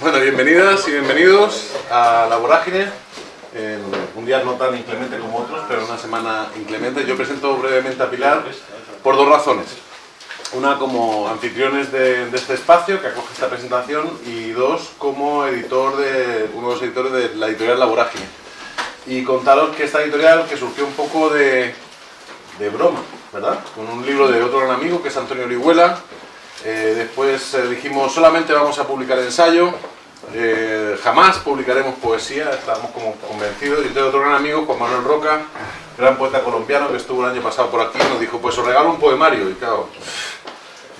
Bueno, bienvenidas y bienvenidos a La Vorágine, un día no tan inclemente como otros, pero una semana inclemente. Yo presento brevemente a Pilar por dos razones. Una como anfitriones de, este espacio que acoge esta presentación y dos como editor de, uno de los editores de la editorial La. Y contaros que esta editorial que surgió un poco de, de broma, ¿verdad? Con un libro de otro gran amigo que es Antonio Orihuela, eh, después eh, dijimos solamente vamos a publicar ensayo, eh, jamás publicaremos poesía, estábamos como convencidos. Y tengo otro gran amigo, Juan Manuel Roca, gran poeta colombiano que estuvo el año pasado por aquí, nos dijo pues os regalo un poemario y claro,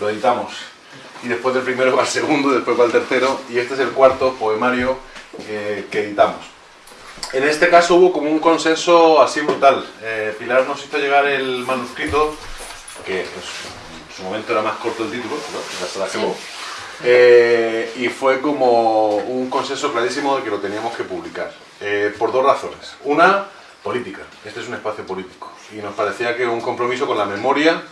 lo editamos. Y después del primero va el segundo, después va el tercero y este es el cuarto poemario que editamos. En este caso hubo como un consenso así brutal. Pilar nos hizo llegar el manuscrito, que en su momento era más corto el título, ¿no? ya se la eh, y fue como un consenso clarísimo de que lo teníamos que publicar, eh, por dos razones. Una, política. Este es un espacio político y nos parecía que un compromiso con la memoria,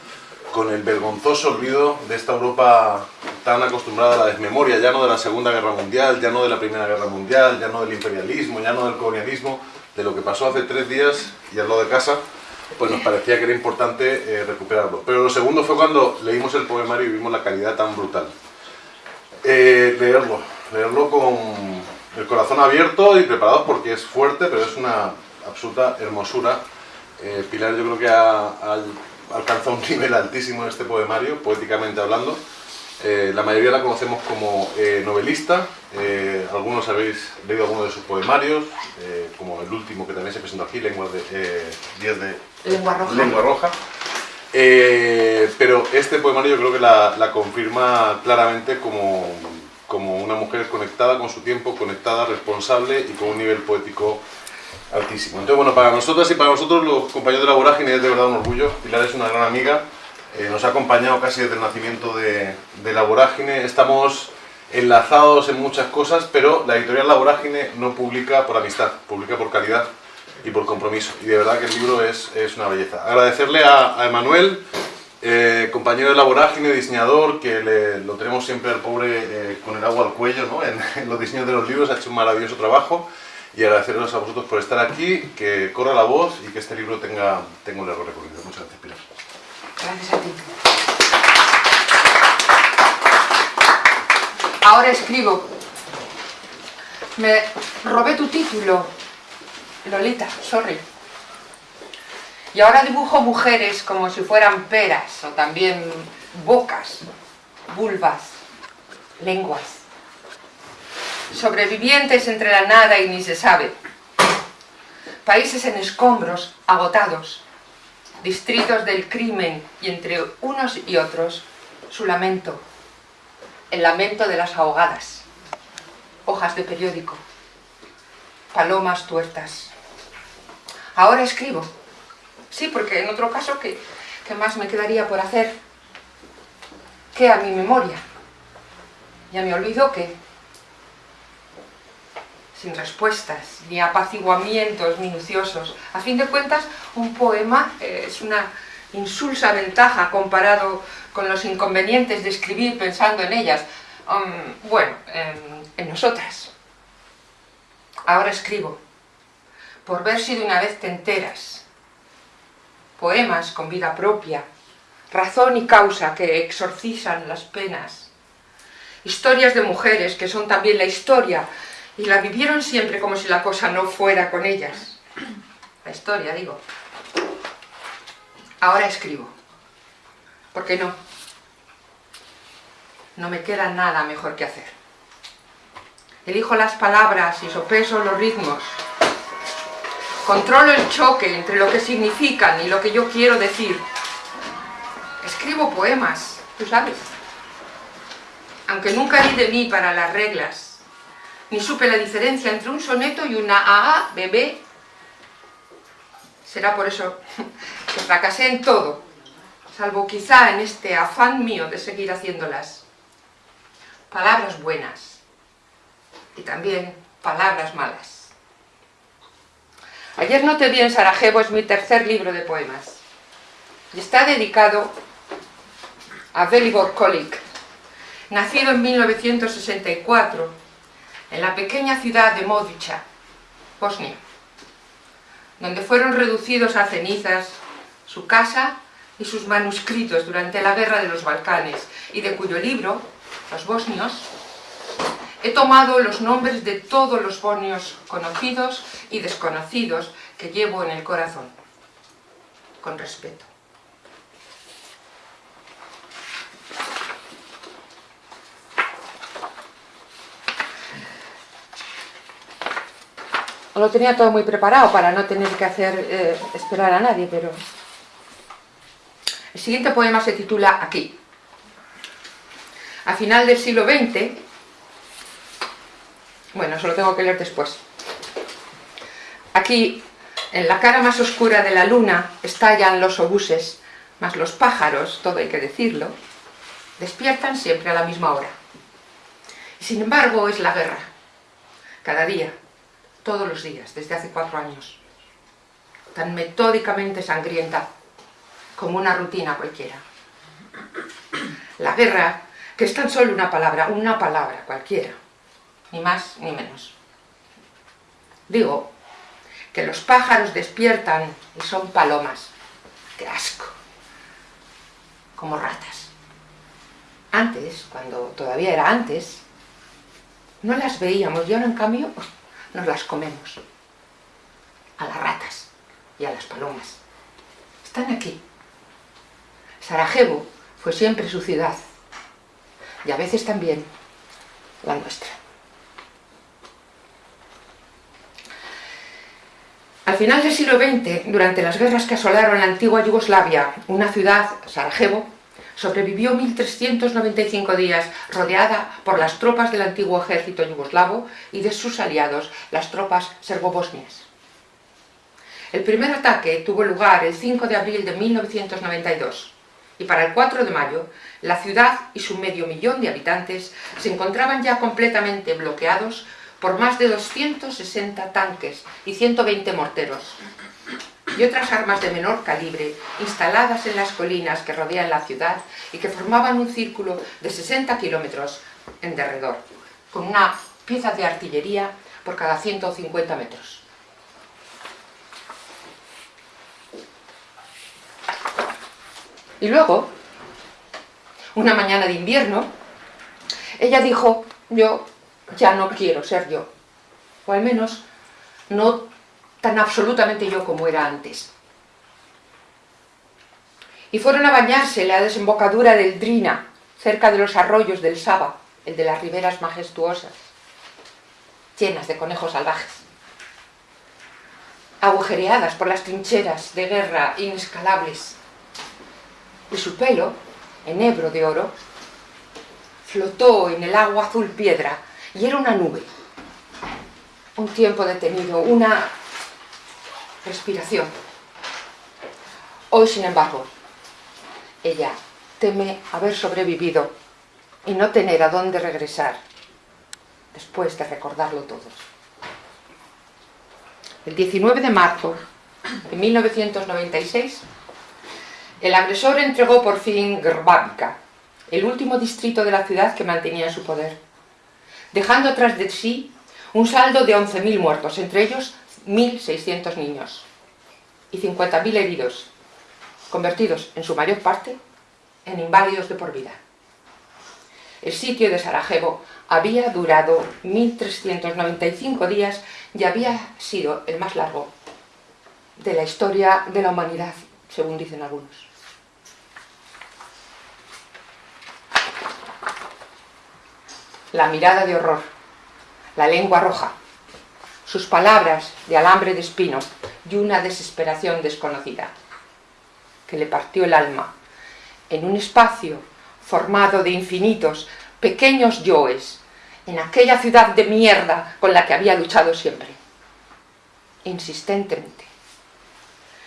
con el vergonzoso olvido de esta Europa tan acostumbrada a la desmemoria, ya no de la Segunda Guerra Mundial, ya no de la Primera Guerra Mundial, ya no del imperialismo, ya no del colonialismo, de lo que pasó hace tres días y al lado de casa, pues nos parecía que era importante eh, recuperarlo. Pero lo segundo fue cuando leímos el poemario y vimos la calidad tan brutal. Eh, leerlo, leerlo con el corazón abierto y preparado porque es fuerte, pero es una absoluta hermosura. Eh, Pilar yo creo que ha, alcanzado un nivel altísimo en este poemario, poéticamente hablando. Eh, la mayoría la conocemos como novelista, algunos habéis leído algunos de sus poemarios, como el último que también se presentó aquí, Lengua de, 10 de Lengua Roja. Eh, pero este poemario yo creo que la, confirma claramente como, como, una mujer conectada con su tiempo, conectada, responsable y con un nivel poético altísimo. Entonces, bueno, para nosotros y para nosotros los compañeros de la vorágine es de verdad un orgullo. Pilar es una gran amiga, eh, nos ha acompañado casi desde el nacimiento de, de la vorágine. Estamos enlazados en muchas cosas, pero la editorial La Vorágine no publica por amistad, publica por calidad y por compromiso. Y de verdad que el libro es, es una belleza. Agradecerle a, a Emanuel, eh, compañero de la vorágine, diseñador, que le, lo tenemos siempre al pobre eh, con el agua al cuello ¿no? en, los diseños de los libros, ha hecho un maravilloso trabajo. Y agradecerles a vosotros por estar aquí, que corra la voz y que este libro tenga, tenga un largo recorrido. Muchas gracias, Pilar. Gracias a ti. Ahora escribo. Me robé tu título Lolita, sorry. Y ahora dibujo mujeres como si fueran peras, o también bocas, vulvas, lenguas. Sobrevivientes entre la nada y ni se sabe. Países en escombros, agotados. Distritos del crimen y entre unos y otros su lamento. El lamento de las ahogadas. Hojas de periódico. Palomas tuertas Ahora escribo. Sí, porque en otro caso, ¿qué, más me quedaría por hacer? ¿Qué a mi memoria? Ya me olvido que sin respuestas ni apaciguamientos minuciosos. A fin de cuentas, un poema eh, es una insulsa ventaja comparado con los inconvenientes de escribir pensando en ellas. Um, bueno, en nosotras. Ahora escribo por ver si de una vez te enteras. Poemas con vida propia, razón y causa que exorcizan las penas. Historias de mujeres que son también la historia y la vivieron siempre como si la cosa no fuera con ellas. La historia, digo. Ahora escribo. ¿Por qué no? No me queda nada mejor que hacer. Elijo las palabras y sopeso los ritmos, Controlo el choque entre lo que significan y lo que yo quiero decir. Escribo poemas, tú sabes. Aunque nunca di de mí para las reglas, ni supe la diferencia entre un soneto y una AA, bebé. Será por eso que fracasé en todo, salvo quizá en este afán mío de seguir haciéndolas. Palabras buenas y también palabras malas. Ayer no te vi en Sarajevo es mi tercer libro de poemas. Y está dedicado a Velibor Kolik, nacido en 1964 en la pequeña ciudad de Modica, Bosnia, donde fueron reducidos a cenizas su casa y sus manuscritos durante la Guerra de los Balcanes, y de cuyo libro, Los Bosnios, he tomado los nombres de todos los bosnios conocidos y desconocidos que llevo en el corazón, con respeto. Lo tenía todo muy preparado para no tener que hacer eh, esperar a nadie, pero... El siguiente poema se titula Aquí. A final del siglo XX, bueno, eso lo tengo que leer después. Aquí, en la cara más oscura de la luna, estallan los obuses, mas los pájaros, todo hay que decirlo, despiertan siempre a la misma hora. Y sin embargo es la guerra, cada día, todos los días, desde hace cuatro años, tan metódicamente sangrienta como una rutina cualquiera. La guerra, que es tan solo una palabra, una palabra cualquiera, ni más ni menos. Digo que los pájaros despiertan y son palomas. ¡Qué asco! Como ratas. Antes, cuando todavía era antes, no las veíamos y ahora en cambio nos las comemos. A las ratas y a las palomas. Están aquí. Sarajevo fue siempre su ciudad y a veces también la nuestra. Al final del siglo XX, durante las guerras que asolaron la antigua Yugoslavia, una ciudad, Sarajevo, sobrevivió 1.395 días rodeada por las tropas del antiguo ejército yugoslavo y de sus aliados, las tropas serbobosnias. El primer ataque tuvo lugar el 5 de abril de 1992 y para el 4 de mayo la ciudad y su medio millón de habitantes se encontraban ya completamente bloqueados por más de 260 tanques y 120 morteros y otras armas de menor calibre instaladas en las colinas que rodean la ciudad y que formaban un círculo de 60 kilómetros en derredor, con una pieza de artillería por cada 150 metros. Y luego, una mañana de invierno, ella dijo, yo ya no quiero ser yo, o al menos no tan absolutamente yo como era antes. Y fueron a bañarse en la desembocadura del Drina, cerca de los arroyos del Saba, el de las riberas majestuosas, llenas de conejos salvajes, agujereadas por las trincheras de guerra inescalables. Y su pelo, enebro de oro, flotó en el agua azul piedra y era una nube. Un tiempo detenido, una respiración. Hoy, sin embargo, ella teme haber sobrevivido y no tener a dónde regresar después de recordarlo todo. El 19 de marzo de 1996, el agresor entregó por fin Grbavica, el último distrito de la ciudad que mantenía en su poder, dejando tras de sí un saldo de 11.000 muertos, entre ellos 1.600 niños y 50.000 heridos, convertidos en su mayor parte en inválidos de por vida. El sitio de Sarajevo había durado 1.395 días y había sido el más largo de la historia de la humanidad, según dicen algunos. La mirada de horror, la lengua roja, sus palabras de alambre de espino y una desesperación desconocida, que le partió el alma en un espacio formado de infinitos pequeños yoes, en aquella ciudad de mierda con la que había luchado siempre, insistentemente,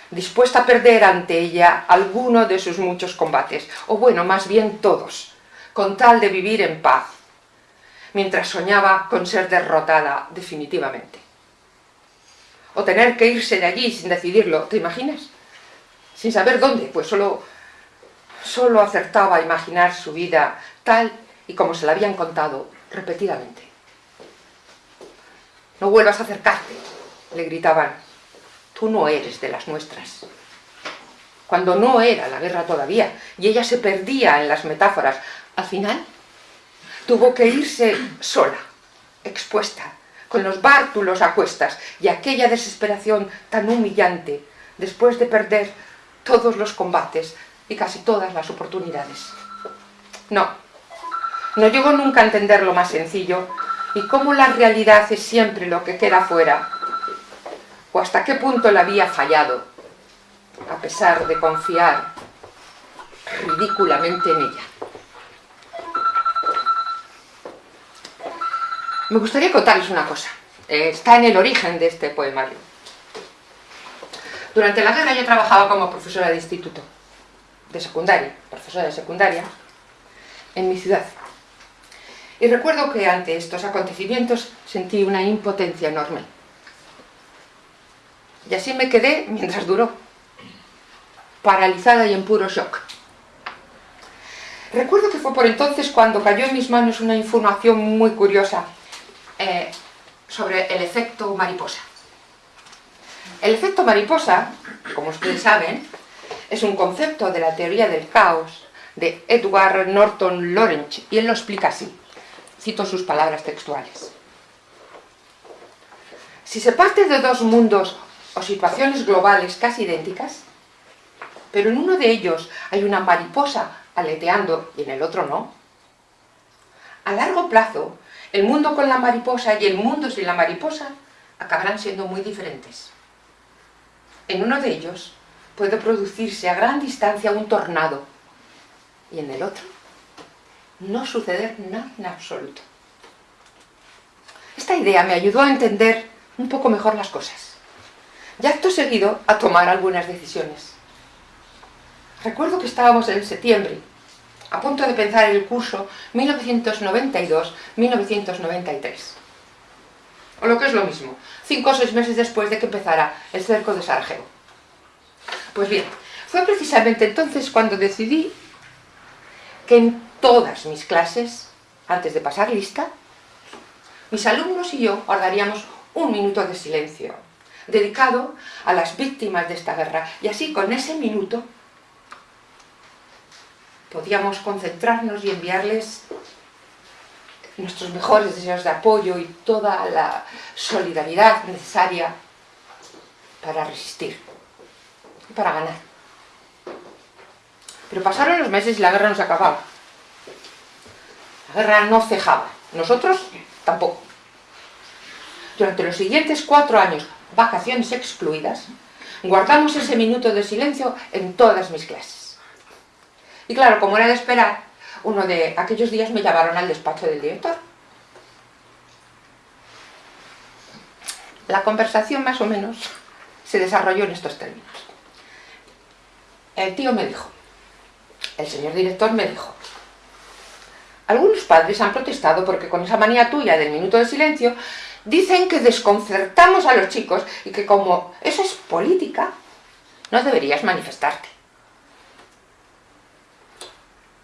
dispuesta a perder ante ella alguno de sus muchos combates, o bueno, más bien todos, con tal de vivir en paz, mientras soñaba con ser derrotada definitivamente o tener que irse de allí sin decidirlo, ¿te imaginas? Sin saber dónde, pues solo, solo acertaba a imaginar su vida tal y como se la habían contado repetidamente. No vuelvas a acercarte, le gritaban. Tú no eres de las nuestras. Cuando no era la guerra todavía, y ella se perdía en las metáforas, al final tuvo que irse sola, expuesta, con los bártulos a cuestas y aquella desesperación tan humillante después de perder todos los combates y casi todas las oportunidades. No, no llegó nunca a entender lo más sencillo y cómo la realidad es siempre lo que queda fuera, o hasta qué punto la había fallado, a pesar de confiar ridículamente en ella. Me gustaría contarles una cosa. Eh, está en el origen de este poemario. Durante la guerra yo trabajaba como profesora de instituto, de secundaria, profesora de secundaria, en mi ciudad. Y recuerdo que ante estos acontecimientos sentí una impotencia enorme. Y así me quedé mientras duró, paralizada y en puro shock. Recuerdo que fue por entonces cuando cayó en mis manos una información muy curiosa eh, sobre el efecto mariposa. El efecto mariposa, como ustedes saben, es un concepto de la teoría del caos de Edward Norton Lawrence, y él lo explica así. Cito sus palabras textuales. Si se parte de dos mundos o situaciones globales casi idénticas, pero en uno de ellos hay una mariposa aleteando y en el otro no, a largo plazo el mundo con la mariposa y el mundo sin la mariposa acabarán siendo muy diferentes. En uno de ellos puede producirse a gran distancia un tornado y en el otro no suceder nada en absoluto. Esta idea me ayudó a entender un poco mejor las cosas y acto seguido a tomar algunas decisiones. Recuerdo que estábamos en septiembre a punto de pensar el curso 1992-1993. O lo que es lo mismo, cinco o seis meses después de que empezara el cerco de Sarajevo. Pues bien, fue precisamente entonces cuando decidí que en todas mis clases, antes de pasar lista, mis alumnos y yo guardaríamos un minuto de silencio, dedicado a las víctimas de esta guerra, y así con ese minuto podíamos concentrarnos y enviarles nuestros mejores deseos de apoyo y toda la solidaridad necesaria para resistir y para ganar. Pero pasaron los meses y la guerra no se acababa. La guerra no cejaba. Nosotros tampoco. Durante los siguientes cuatro años, vacaciones excluidas, guardamos ese minuto de silencio en todas mis clases. Y claro, como era de esperar, uno de aquellos días me llamaron al despacho del director. La conversación más o menos se desarrolló en estos términos. El tío me dijo, el señor director me dijo, algunos padres han protestado porque con esa manía tuya del minuto de silencio dicen que desconcertamos a los chicos y que como eso es política, no deberías manifestarte.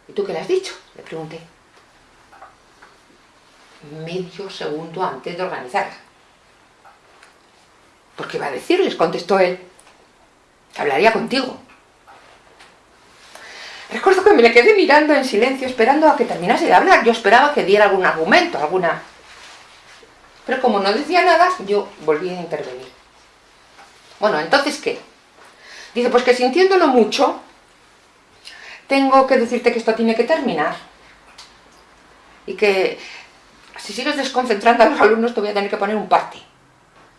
¿Y tú qué le has dicho? Le pregunté. Medio segundo antes de organizarla. ¿Por qué va a decirles? Contestó él. Hablaría contigo. Recuerdo que me le quedé mirando en silencio, esperando a que terminase de hablar. Yo esperaba que diera algún argumento, alguna... Pero como no decía nada, yo volví a intervenir. Bueno, ¿entonces qué? Dice, pues que sintiéndolo mucho, tengo que decirte que esto tiene que terminar. Y que si sigues desconcentrando a los alumnos te voy a tener que poner un parte.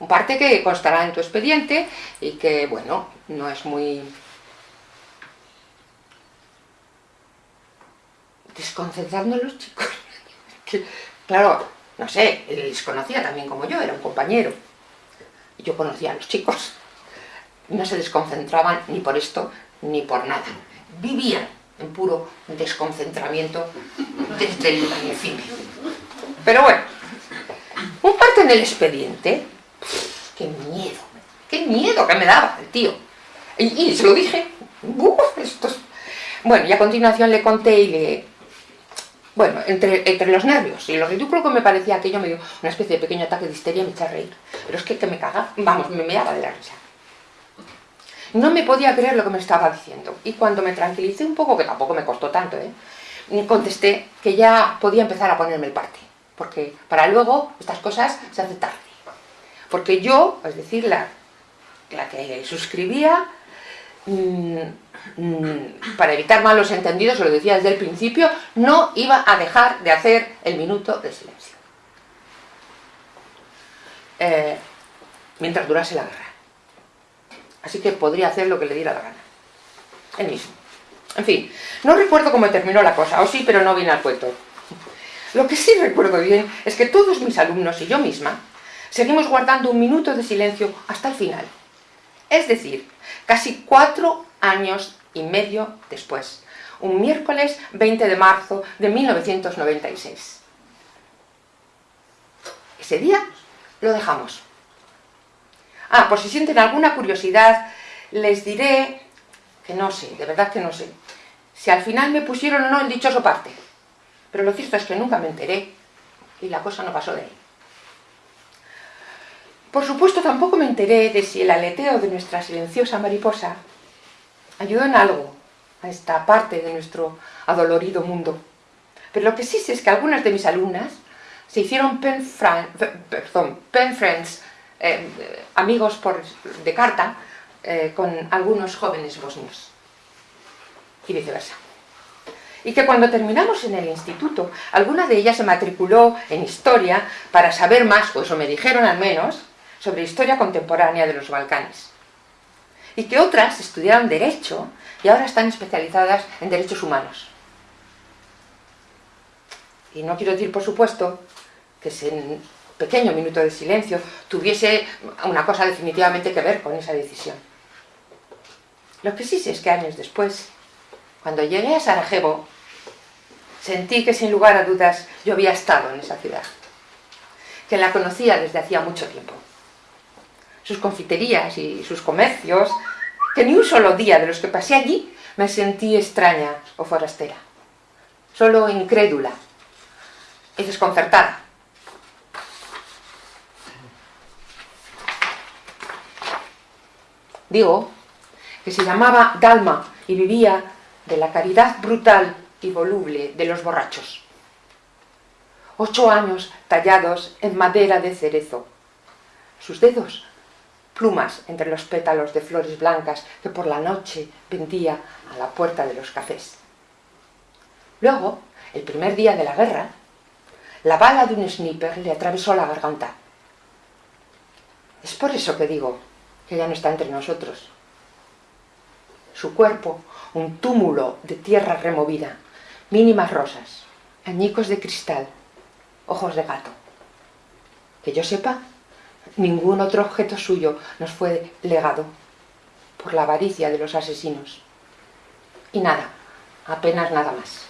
Un parte que constará en tu expediente y que, bueno, no es muy... Desconcentrando a los chicos. claro, no sé, él les conocía también como yo, era un compañero. Y yo conocía a los chicos. No se desconcentraban ni por esto ni por nada. Vivían en puro desconcentramiento desde el principio. Pero bueno, un parte en el expediente, qué miedo, qué miedo que me daba el tío. Y, se lo dije, Bueno, y a continuación le conté y le... Bueno, entre, entre los nervios y lo ridículo que me parecía aquello me dio una especie de pequeño ataque de histeria y me eché a reír. Pero es que, que me caga, vamos, me meaba de la risa. No me podía creer lo que me estaba diciendo. Y cuando me tranquilicé un poco, que tampoco me costó tanto, ¿eh? contesté que ya podía empezar a ponerme el parte. Porque para luego estas cosas se hacen tarde. Porque yo, es decir, la, la que suscribía, mmm, mmm, para evitar malos entendidos, lo decía desde el principio, no iba a dejar de hacer el minuto de silencio. Eh, mientras durase la guerra. Así que podría hacer lo que le diera la gana. Él mismo. En fin, no recuerdo cómo terminó la cosa, o sí, pero no viene al cuento. Lo que sí recuerdo bien es que todos mis alumnos y yo misma seguimos guardando un minuto de silencio hasta el final. Es decir, casi cuatro años y medio después, un miércoles 20 de marzo de 1996. Ese día lo dejamos. Ah, por si sienten alguna curiosidad, les diré que no sé, de verdad que no sé, si al final me pusieron o no el dichoso parte. Pero lo cierto es que nunca me enteré y la cosa no pasó de ahí. Por supuesto tampoco me enteré de si el aleteo de nuestra silenciosa mariposa ayudó en algo a esta parte de nuestro adolorido mundo. Pero lo que sí sé es que algunas de mis alumnas se hicieron pen, pen friends, eh, amigos por, de carta, eh, con algunos jóvenes bosnios. Y viceversa. Y que cuando terminamos en el instituto, alguna de ellas se matriculó en historia para saber más, o eso me dijeron al menos, sobre historia contemporánea de los Balcanes. Y que otras estudiaron Derecho y ahora están especializadas en Derechos Humanos. Y no quiero decir, por supuesto, que ese pequeño minuto de silencio tuviese una cosa definitivamente que ver con esa decisión. Lo que sí sé es que años después, cuando llegué a Sarajevo, sentí que sin lugar a dudas yo había estado en esa ciudad, que la conocía desde hacía mucho tiempo sus confiterías y sus comercios, que ni un solo día de los que pasé allí me sentí extraña o forastera, solo incrédula y desconcertada. Digo que se llamaba Dalma y vivía de la caridad brutal y voluble de los borrachos. Ocho años tallados en madera de cerezo. Sus dedos plumas entre los pétalos de flores blancas que por la noche vendía a la puerta de los cafés. Luego, el primer día de la guerra, la bala de un sniper le atravesó la garganta. Es por eso que digo que ya no está entre nosotros. Su cuerpo, un túmulo de tierra removida, mínimas rosas, añicos de cristal, ojos de gato. Que yo sepa, Ningún otro objeto suyo nos fue legado por la avaricia de los asesinos. Y nada, apenas nada más.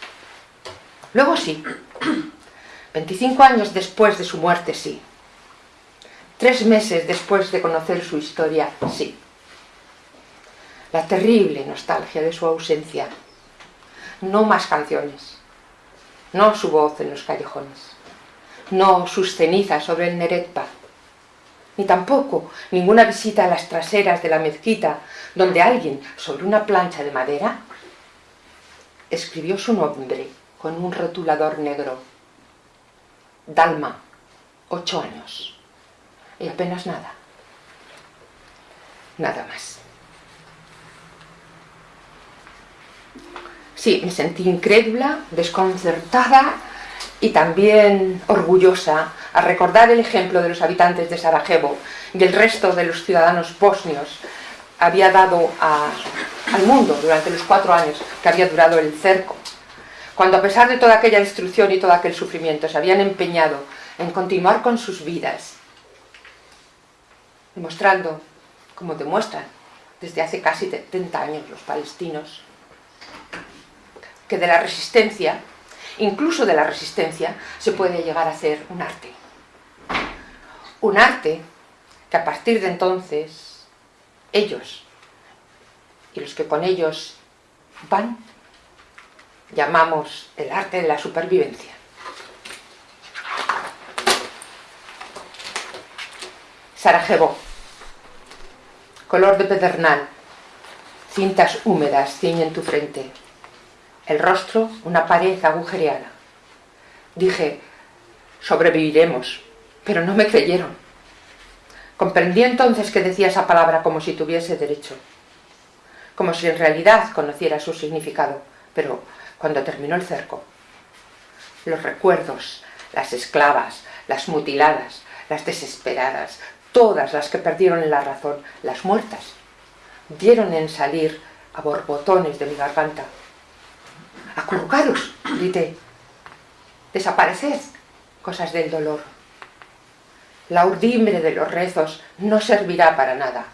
Luego sí, 25 años después de su muerte sí. Tres meses después de conocer su historia sí. La terrible nostalgia de su ausencia. No más canciones. No su voz en los callejones. No sus cenizas sobre el Neretpa ni tampoco ninguna visita a las traseras de la mezquita, donde alguien, sobre una plancha de madera, escribió su nombre con un rotulador negro. Dalma, ocho años. Y apenas nada. Nada más. Sí, me sentí incrédula, desconcertada y también orgullosa a recordar el ejemplo de los habitantes de Sarajevo y el resto de los ciudadanos bosnios había dado al mundo durante los cuatro años que había durado el cerco, cuando a pesar de toda aquella destrucción y todo aquel sufrimiento se habían empeñado en continuar con sus vidas, demostrando, como demuestran desde hace casi 70 años los palestinos, que de la resistencia, incluso de la resistencia, se puede llegar a hacer un arte un arte que a partir de entonces ellos y los que con ellos van llamamos el arte de la supervivencia. Sarajevo, color de pedernal, cintas húmedas ciñen tu frente, el rostro una pared agujereada. Dije, sobreviviremos, pero no me creyeron. Comprendí entonces que decía esa palabra como si tuviese derecho, como si en realidad conociera su significado, pero cuando terminó el cerco, los recuerdos, las esclavas, las mutiladas, las desesperadas, todas las que perdieron la razón, las muertas, dieron en salir a borbotones de mi garganta. ¡Acurrucaros! grité. ¡Desapareced! Cosas del dolor. La urdimbre de los rezos no servirá para nada.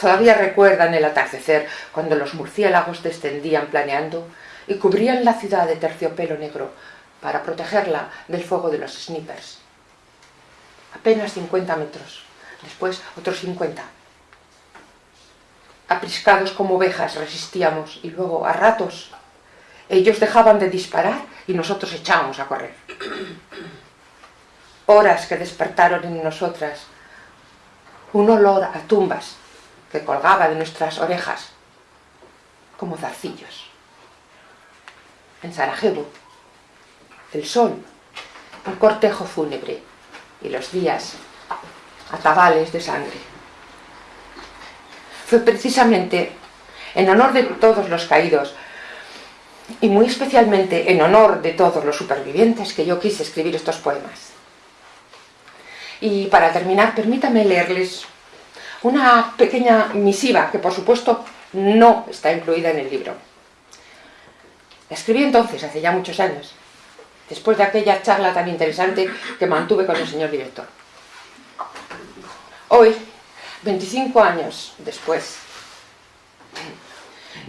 Todavía recuerdan el atardecer cuando los murciélagos descendían planeando y cubrían la ciudad de terciopelo negro para protegerla del fuego de los snipers. Apenas 50 metros, después otros 50. Apriscados como ovejas resistíamos y luego, a ratos, ellos dejaban de disparar y nosotros echábamos a correr. Horas que despertaron en nosotras un olor a tumbas que colgaba de nuestras orejas como zarcillos. En Sarajevo, el sol, un cortejo fúnebre y los días atabales de sangre. Fue precisamente en honor de todos los caídos y muy especialmente en honor de todos los supervivientes que yo quise escribir estos poemas. Y para terminar, permítame leerles una pequeña misiva que por supuesto no está incluida en el libro. La escribí entonces, hace ya muchos años, después de aquella charla tan interesante que mantuve con el señor director. Hoy, 25 años después,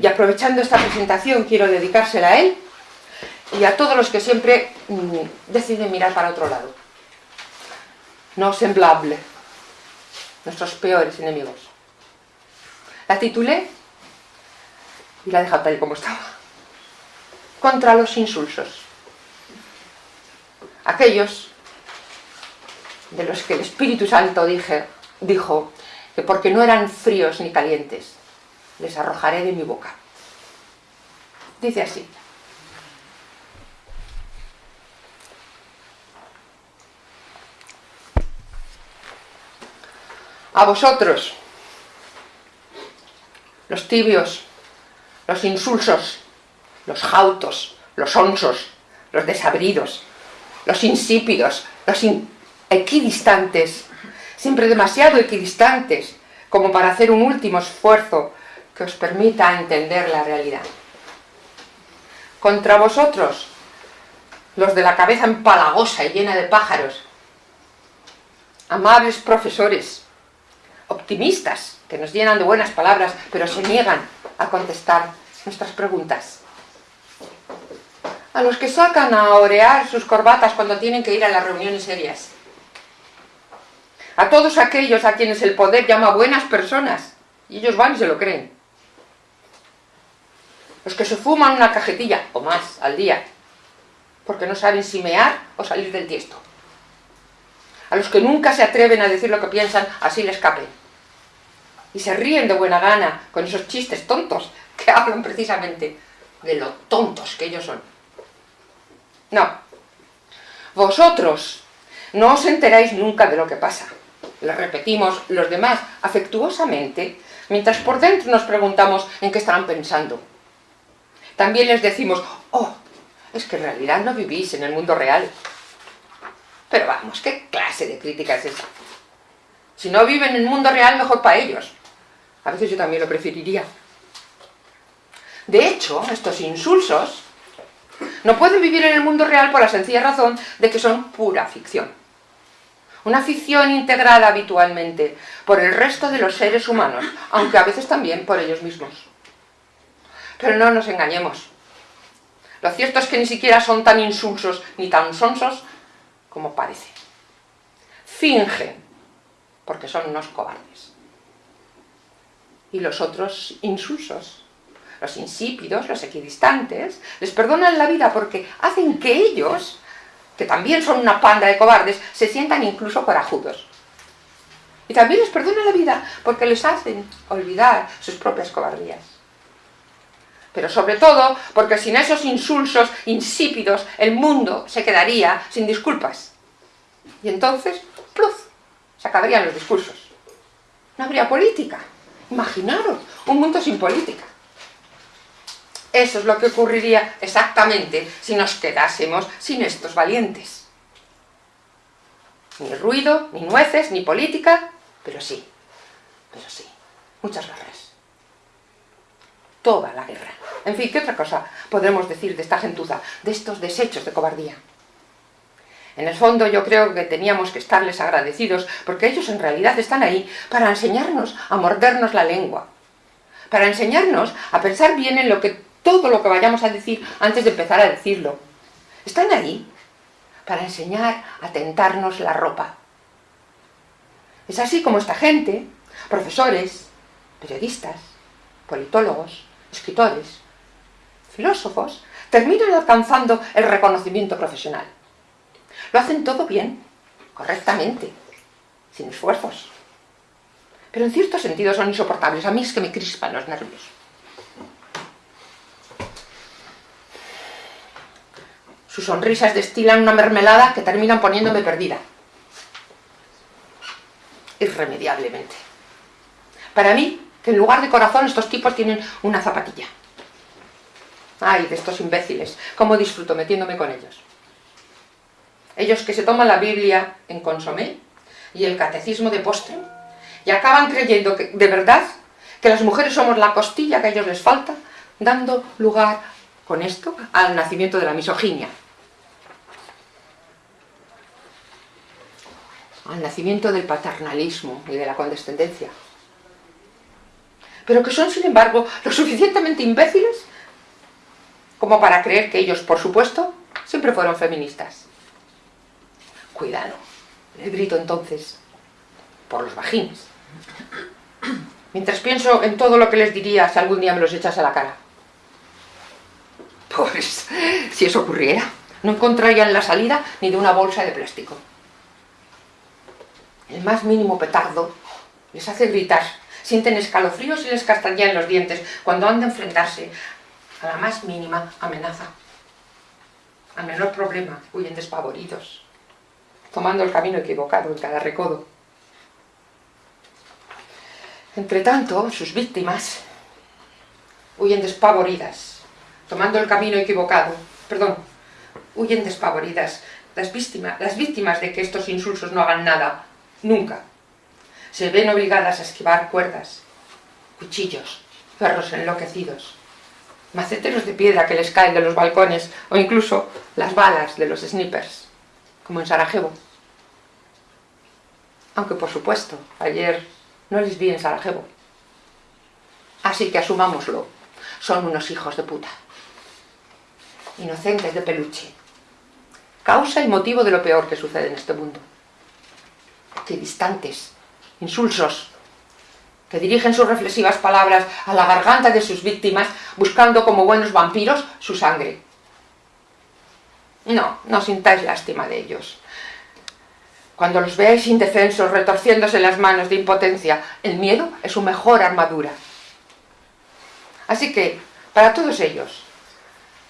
y aprovechando esta presentación quiero dedicársela a él y a todos los que siempre mm, deciden mirar para otro lado. No semblable, nuestros peores enemigos. La titulé y la he dejado tal y como estaba. Contra los insulsos. Aquellos de los que el Espíritu Santo dije, dijo que porque no eran fríos ni calientes, les arrojaré de mi boca. Dice así. A vosotros, los tibios, los insulsos, los jautos, los onsos, los desabridos, los insípidos, los equidistantes, siempre demasiado equidistantes, como para hacer un último esfuerzo que os permita entender la realidad. Contra vosotros, los de la cabeza empalagosa y llena de pájaros, amables profesores, optimistas, que nos llenan de buenas palabras, pero se niegan a contestar nuestras preguntas. A los que sacan a orear sus corbatas cuando tienen que ir a las reuniones serias. A todos aquellos a quienes el poder llama buenas personas, y ellos van y se lo creen los que se fuman una cajetilla o más al día, porque no saben si mear o salir del tiesto. A los que nunca se atreven a decir lo que piensan, así les escapen. Y se ríen de buena gana con esos chistes tontos que hablan precisamente de lo tontos que ellos son. No. Vosotros no os enteráis nunca de lo que pasa. Lo repetimos los demás afectuosamente, mientras por dentro nos preguntamos en qué estarán pensando también les decimos, oh, es que en realidad no vivís en el mundo real. Pero vamos, ¿qué clase de crítica es esa? Si no viven en el mundo real, mejor para ellos. A veces yo también lo preferiría. De hecho, estos insulsos no pueden vivir en el mundo real por la sencilla razón de que son pura ficción. Una ficción integrada habitualmente por el resto de los seres humanos, aunque a veces también por ellos mismos. Pero no nos engañemos. Lo cierto es que ni siquiera son tan insulsos ni tan sonsos como parece. Fingen, porque son unos cobardes. Y los otros insulsos, los insípidos, los equidistantes, les perdonan la vida porque hacen que ellos, que también son una panda de cobardes, se sientan incluso corajudos. Y también les perdonan la vida porque les hacen olvidar sus propias cobardías. Pero sobre todo porque sin esos insulsos insípidos el mundo se quedaría sin disculpas. Y entonces, ¡pluf!, se acabarían los discursos. No habría política. Imaginaros, un mundo sin política. Eso es lo que ocurriría exactamente si nos quedásemos sin estos valientes. Ni ruido, ni nueces, ni política, pero sí, pero sí, muchas guerras. Toda la guerra. En fin, ¿qué otra cosa podremos decir de esta gentuza, de estos desechos de cobardía? En el fondo yo creo que teníamos que estarles agradecidos porque ellos en realidad están ahí para enseñarnos a mordernos la lengua, para enseñarnos a pensar bien en lo que, todo lo que vayamos a decir antes de empezar a decirlo. Están ahí para enseñar a tentarnos la ropa. Es así como esta gente, profesores, periodistas, politólogos, escritores, filósofos, terminan alcanzando el reconocimiento profesional. Lo hacen todo bien, correctamente, sin esfuerzos. Pero en cierto sentido son insoportables. A mí es que me crispan los nervios. Sus sonrisas destilan una mermelada que terminan poniéndome perdida. Irremediablemente. Para mí, que en lugar de corazón estos tipos tienen una zapatilla. Ay, de estos imbéciles, cómo disfruto metiéndome con ellos. Ellos que se toman la Biblia en consomé y el catecismo de postre y acaban creyendo que, de verdad que las mujeres somos la costilla que a ellos les falta, dando lugar con esto al nacimiento de la misoginia. Al nacimiento del paternalismo y de la condescendencia. Pero que son, sin embargo, lo suficientemente imbéciles como para creer que ellos, por supuesto, siempre fueron feministas. Cuidado, le grito entonces, por los vagines. Mientras pienso en todo lo que les diría si algún día me los echase a la cara. Pues, si eso ocurriera, no encontrarían la salida ni de una bolsa de plástico. El más mínimo petardo les hace gritar, sienten escalofríos y les castañean los dientes cuando han de enfrentarse a la más mínima amenaza. Al menor problema, huyen despavoridos tomando el camino equivocado en cada recodo. Entre tanto, sus víctimas huyen despavoridas, tomando el camino equivocado, perdón, huyen despavoridas, las víctimas, las víctimas de que estos insulsos no hagan nada, nunca. Se ven obligadas a esquivar cuerdas, cuchillos, perros enloquecidos, maceteros de piedra que les caen de los balcones o incluso las balas de los snipers, como en Sarajevo. Aunque por supuesto, ayer no les vi en Sarajevo. Así que asumámoslo, son unos hijos de puta. Inocentes de peluche. Causa y motivo de lo peor que sucede en este mundo. Que distantes, insulsos, que dirigen sus reflexivas palabras a la garganta de sus víctimas, buscando como buenos vampiros su sangre. No, no sintáis lástima de ellos. Cuando los veáis indefensos, retorciéndose las manos de impotencia, el miedo es su mejor armadura. Así que, para todos ellos,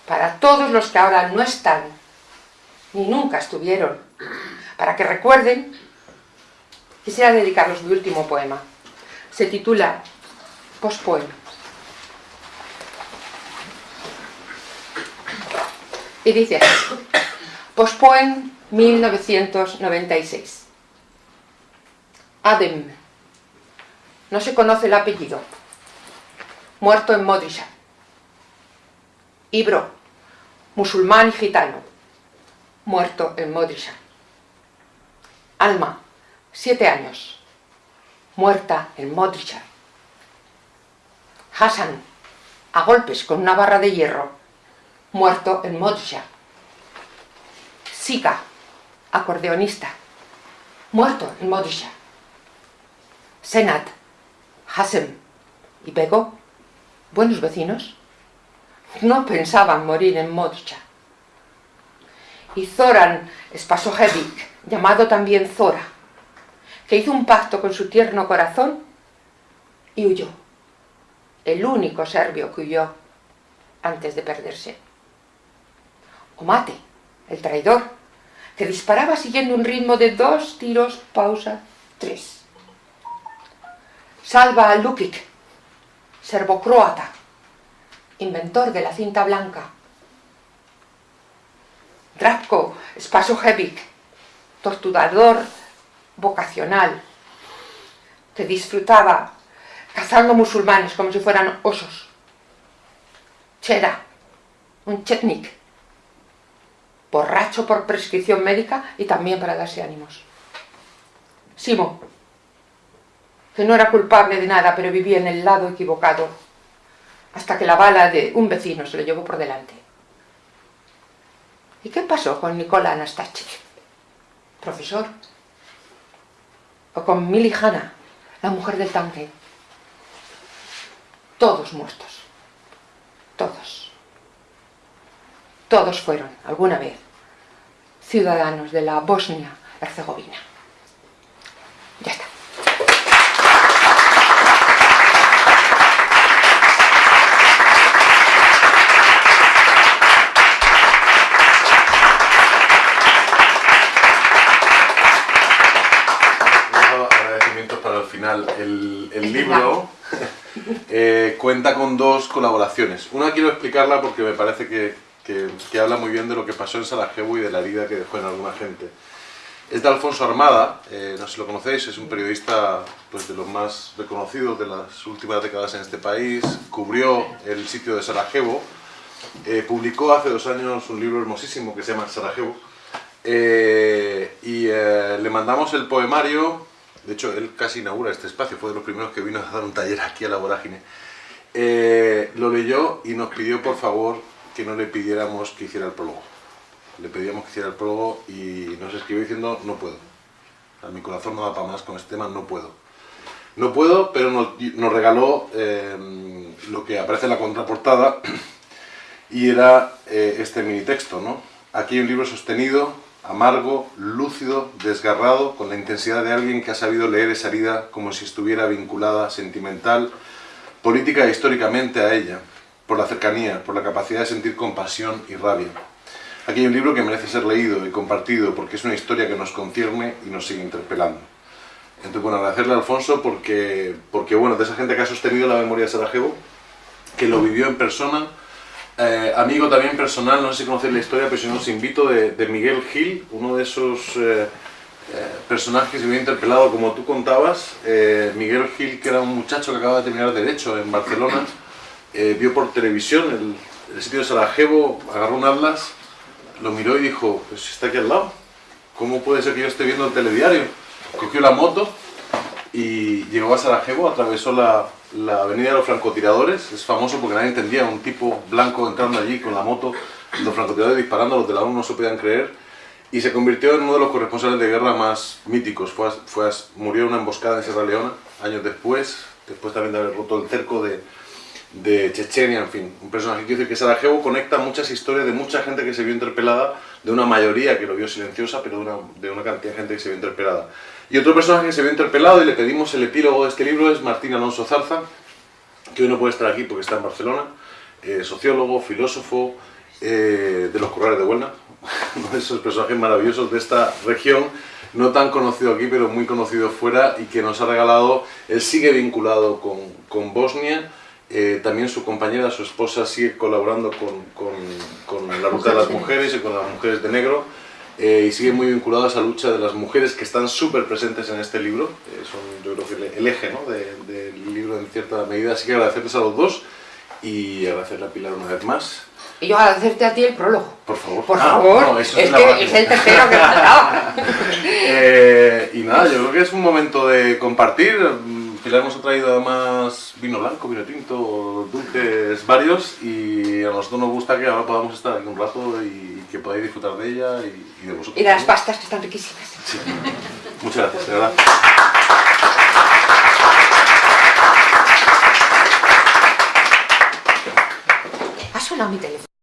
para todos los que ahora no están, ni nunca estuvieron, para que recuerden, quisiera dedicarles mi último poema. Se titula Postpoema. Y dice así, Postpoem 1996. Adem. No se conoce el apellido. Muerto en Modrisha. Ibro. Musulmán y gitano. Muerto en Modrisha. Alma. Siete años. Muerta en Modrisha. Hassan. A golpes con una barra de hierro. Muerto en Modrisha. Sika acordeonista, muerto en Modisha. Senat, Hasem y Bego, buenos vecinos, no pensaban morir en Modcha. Y Zoran Spasojevic, llamado también Zora, que hizo un pacto con su tierno corazón y huyó. El único serbio que huyó antes de perderse. O Mate, el traidor, que disparaba siguiendo un ritmo de dos tiros, pausa, tres. Salva Lukic, serbo-croata, inventor de la cinta blanca. Drapko Spasojevic, torturador vocacional, que disfrutaba cazando musulmanes como si fueran osos. Cheda, un chetnik, borracho por prescripción médica y también para darse ánimos. Simo, que no era culpable de nada, pero vivía en el lado equivocado, hasta que la bala de un vecino se lo llevó por delante. ¿Y qué pasó con Nicola Anastasic, profesor? O con Mili la mujer del tanque. Todos muertos. Todos. Todos fueron, alguna vez, ciudadanos de la Bosnia-Herzegovina. Ya está. agradecimientos para el final. El, el libro eh, cuenta con dos colaboraciones. Una quiero explicarla porque me parece que, que, que habla muy bien de lo que pasó en Sarajevo y de la herida que dejó en alguna gente. Es de Alfonso Armada, eh, no sé si lo conocéis, es un periodista pues, de los más reconocidos de las últimas décadas en este país, cubrió el sitio de Sarajevo, eh, publicó hace dos años un libro hermosísimo que se llama Sarajevo, eh, y eh, le mandamos el poemario, de hecho él casi inaugura este espacio, fue de los primeros que vino a dar un taller aquí a la vorágine, Eh, lo leyó y nos pidió por favor que no le pidiéramos que hiciera el prólogo le pedíamos que hiciera el prólogo y nos escribió diciendo no puedo. O mi corazón no da para más con este tema, no puedo. No puedo, pero nos, nos regaló eh, lo que aparece en la contraportada y era eh, este mini texto, ¿no? Aquí hay un libro sostenido, amargo, lúcido, desgarrado, con la intensidad de alguien que ha sabido leer esa herida como si estuviera vinculada sentimental, política e históricamente a ella, por la cercanía, por la capacidad de sentir compasión y rabia. Aquí hay un libro que merece ser leído y compartido porque es una historia que nos concierne y nos sigue interpelando. Entonces, bueno, agradecerle a Alfonso porque, porque bueno, de esa gente que ha sostenido la memoria de Sarajevo, que lo vivió en persona, eh, amigo también personal, no sé si conocéis la historia, pero si no os invito, de, de Miguel Gil, uno de esos eh, eh, personajes que se había interpelado, como tú contabas, Miguel Gil, que era un muchacho que acaba de terminar Derecho en Barcelona, vio por televisión el, el sitio de Sarajevo, agarró un atlas, lo miró y dijo, pues está aquí al lado, ¿cómo puede ser que yo esté viendo el telediario? Cogió la moto y llegó a Sarajevo, atravesó la, la avenida de los francotiradores, es famoso porque nadie entendía, un tipo blanco entrando allí con la moto, los francotiradores disparando, los de la ONU no se podían creer, y se convirtió en uno de los corresponsales de guerra más míticos, fue, fue murió en una emboscada en Sierra Leona, años después, después también de haber roto el cerco de, de Chechenia, en fin, un personaje quiero decir que Sarajevo conecta muchas historias de mucha gente que se vio interpelada, de una mayoría que lo vio silenciosa, pero de una, de una cantidad de gente que se vio interpelada. Y otro personaje que se vio interpelado y le pedimos el epílogo de este libro es Martín Alonso Zarza, que hoy no puede estar aquí porque está en Barcelona, eh, sociólogo, filósofo eh, de los Corrales de Huelna, uno de esos personajes maravillosos de esta región, no tan conocido aquí, pero muy conocido fuera, y que nos ha regalado, él sigue vinculado con, con Bosnia, eh, también su compañera, su esposa, sigue colaborando con, con, con la ruta de las mujeres. Y con las mujeres de negro, eh, y sigue muy vinculado a esa lucha de las mujeres que están súper presentes en este libro, eh, son yo creo que el, eje ¿no? de- del libro en cierta medida, así que agradecerles a los dos y agradecerle a Pilar una vez más. Y yo agradecerte a ti el prólogo. Por favor. Por Ah, favor, no, es la que es el tercero que faltaba. Eh, y nada, yo creo que es un momento de compartir. Pilar nos ha traído además vino blanco, vino tinto, dulces varios y a nosotros nos gusta que ahora podamos estar aquí un rato y que podáis disfrutar de ella y, y de vosotros. Y de las ¿no? pastas que están riquísimas. Sí. Muchas gracias, de verdad. sonado mi teléfono.